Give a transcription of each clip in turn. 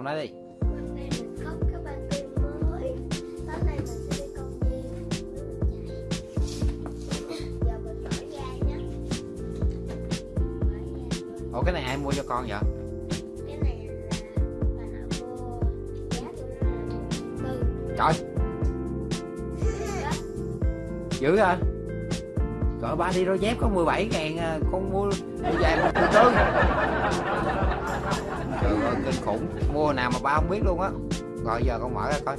con nói đi. Cái ủa, cái này ai mua cho con vậy? Cái này là bà nội mua Giá là trời. Dữ hả? Cỡ ba đi đôi dép có 17 ngàn à, con mua đôi giày một triệu Trời ơi kinh khủng. Mua nào mà ba không biết luôn á. Rồi giờ con mở ra coi.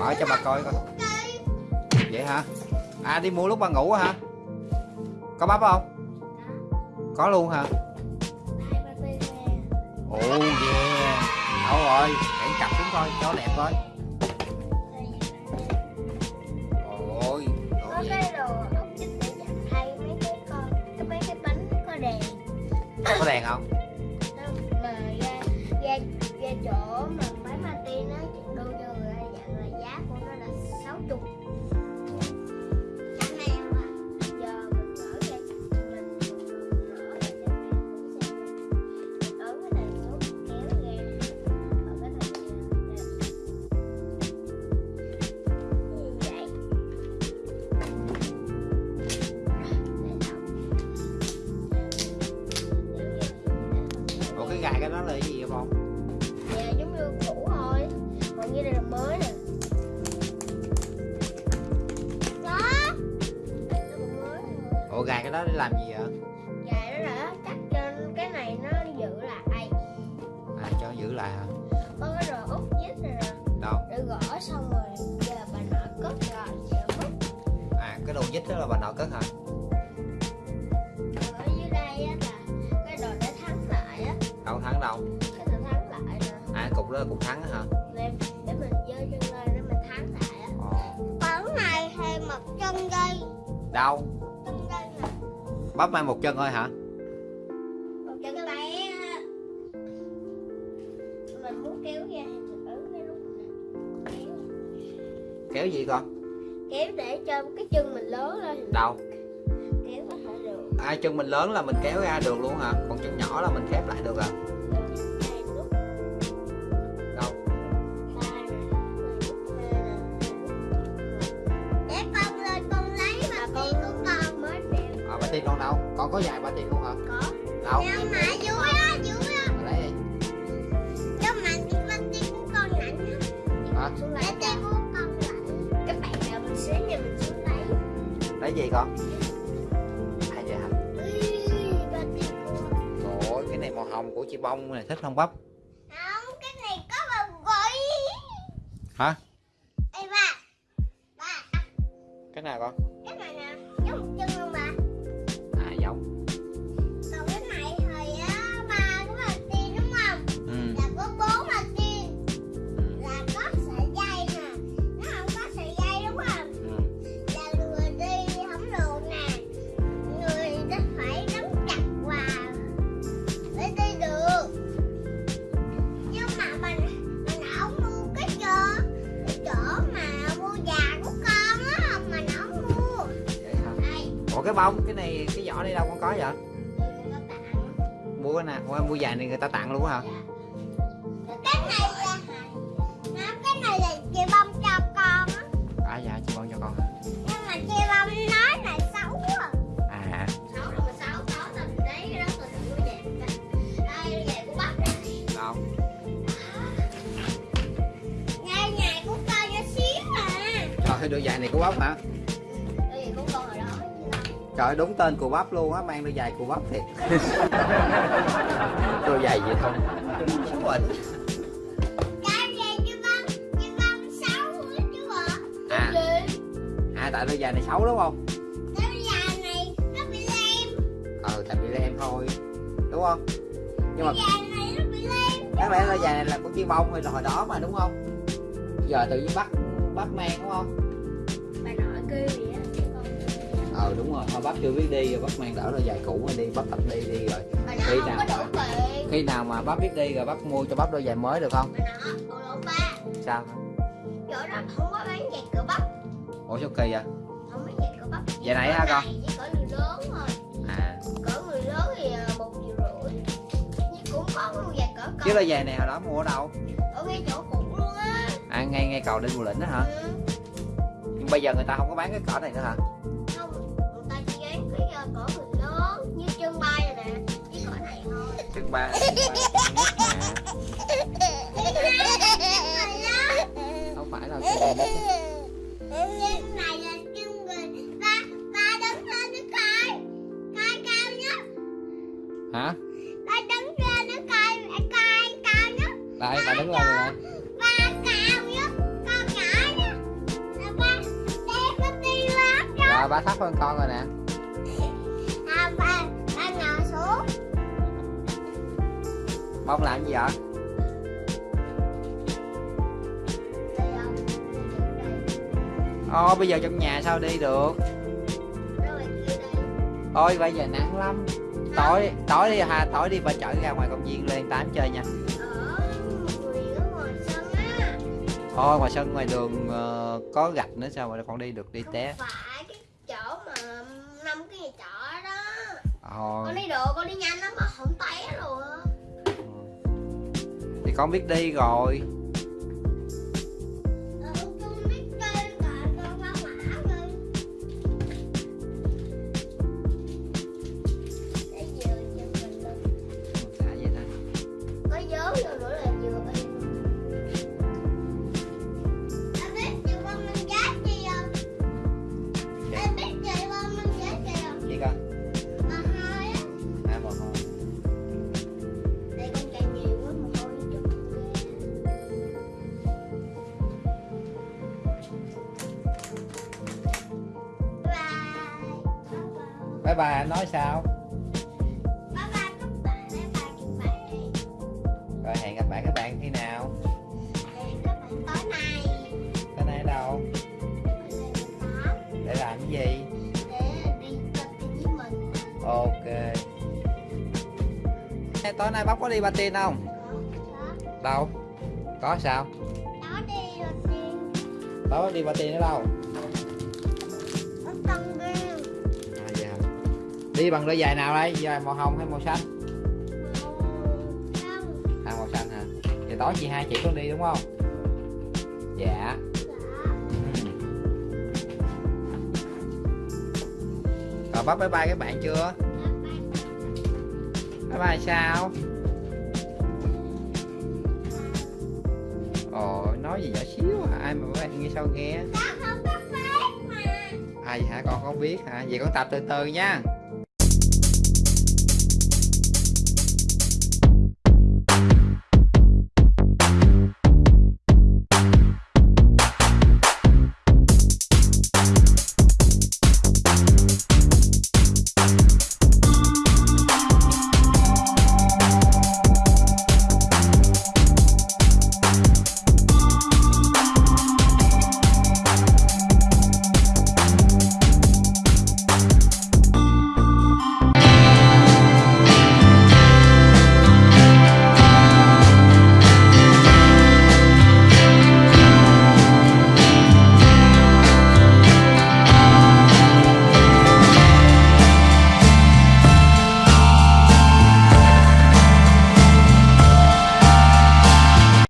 Mở cho bà coi coi. Vậy hả? À đi mua lúc ba ngủ hả? Có bắp không? Có luôn hả? Ồ yeah. Đâu rồi Để cặp xuống coi cho đẹp coi. Ôi Có đồ gì? cái Như đây là mới nè. Ủa gài cái đó để làm gì vậy? Dạ đó là cắt trên cái này nó giữ lại. À cho giữ lại hả? Có cái rồi út vít này nè. Đâu? Để gõ xong rồi Giờ bà nội cất rồi Giờ mất. À cái đồ dít đó là bà nội cất hả? Ở dưới đây á là Cái đồ để thắng lại á. Đâu thắng đâu? Cái đồ thắng lại nè. À cục đó là cục thắng hả chân dây Đâu? Chân dây nè. Bắp mai một chân thôi hả? Một chân bé á. mình muốn kéo ra kéo. Gì con? Kéo để cho cái chân mình lớn lên. Đâu? Kéo có thể được À chân mình lớn là mình kéo ra được luôn hả? Còn chân nhỏ là mình khép lại được à có dài bà tiên luôn hả? Có. Đâu nhưng mà dưới á dưới á Bà lấy đi nhưng mà cái bên tiên của con lạnh á. Hả? Lấy tiên của con lạnh các bạn nào mình xíu nha mình xuống lấy. Lấy gì con? À vậy hả? Ôi cái này màu hồng của chị bông này thích không bắp? Không, cái này có vào gối. Hả? Ê ba, ba, Cái nào con cái bông cái này cái vỏ đây đâu con có vậy. Mua cái nào mua, mua dài này người ta tặng luôn hả Cái này là cái này là chị bông cho con á. À dạ chị bông cho con Nhưng mà chị bông nói là xấu à. À Xấu là xấu, xấu là mình đó mình mua về. Đây, về của bắp đây. đâu Ngay ngày của con nhỏ xíu à. Trời ơi đôi giày này của bóc hả Trời đúng tên của bắp luôn á mang đôi giày của bắp thiệt. Đôi giày vậy không Bệnh Cái về chị bông, chị bông xấu quá chứ ạ. À. À tại đôi giày này xấu đúng không? Cái già này nó bị lem. Ờ tại bị lem thôi. Đúng không? Nhưng mà Cái già này nó bị lem. đáng lẽ đôi giày này là của chi bông hồi hồi đó mà đúng không? Giờ tự nhiên bắt bắt mang đúng không? Bà nội kêu vậy Ờ đúng rồi. Thôi bắp chưa biết đi rồi bắt mang đỡ đôi giày cũ mà đi bắp tập đi đi rồi. Bà Khi nào tiền. Khi nào mà bắp biết đi rồi bắp mua cho bắp đôi giày mới được không. Sao? Chỗ đó không có bán giày cửa bắp Ủa sao kỳ vậy? Không bán giày cửa bắp Vậy nãy hả con? Chỉ cỡ người lớn thôi. À. Cỡ người lớn thì ờ, một triệu rưỡi. Nhưng cũng có một giày cỡ con. Chứ đôi giày này hồi đó mua ở đâu? Ở ngay chỗ cũ luôn á. À ngay ngay cầu đinh mùa lĩnh đó hả? Ừ. nhưng bây giờ người ta không có bán cái cỏ này nữa hả đứng ba. Không phải là cao nhất hả? Ba đứng lên nó coi coi cao nhất đây bà đứng lên rồi nè ba cao nhất con nhỏ nhất là ba bé có lắm rồi ba thấp hơn con rồi nè. Bông làm gì vậy? Ô bây giờ trong nhà sao đi được? Ôi bây giờ nắng lắm. Tối tối đi hà tối đi ba chở ra ngoài công viên lên tám chơi nha. Ở ngoài sân ngoài sân ngoài đường ờ, có gạch nữa sao mà con đi được đi té. Phải cái chỗ mà năm cái nhà trọ đó. Thôi. Con đi được con đi nhanh lắm mà không té con biết đi rồi. Bye bye nói sao? Bye bye các bạn, bye bye các bạn. Rồi hẹn gặp lại các bạn khi nào? Hẹn các bạn tối nay. Cái này đâu? Đó, để làm cái gì? để đi tập với mình. Ok. Tối nay bóc có đi patin không? Đó, đâu? Có sao? Đó đi tối có đi patin ở đâu đi bằng đôi giày nào đây? Giày màu hồng hay màu xanh? À màu xanh hả? Vậy tối chị hai chị con đi đúng không? Dạ. Dạ. Rồi bắt bye bye các bạn chưa? Bye. Bye sao? Ồ nói gì nhỏ xíu à ai mà các bạn nghe sao nghe? Có mà. À vậy hả? Con không biết hả? Vậy con tập từ từ nha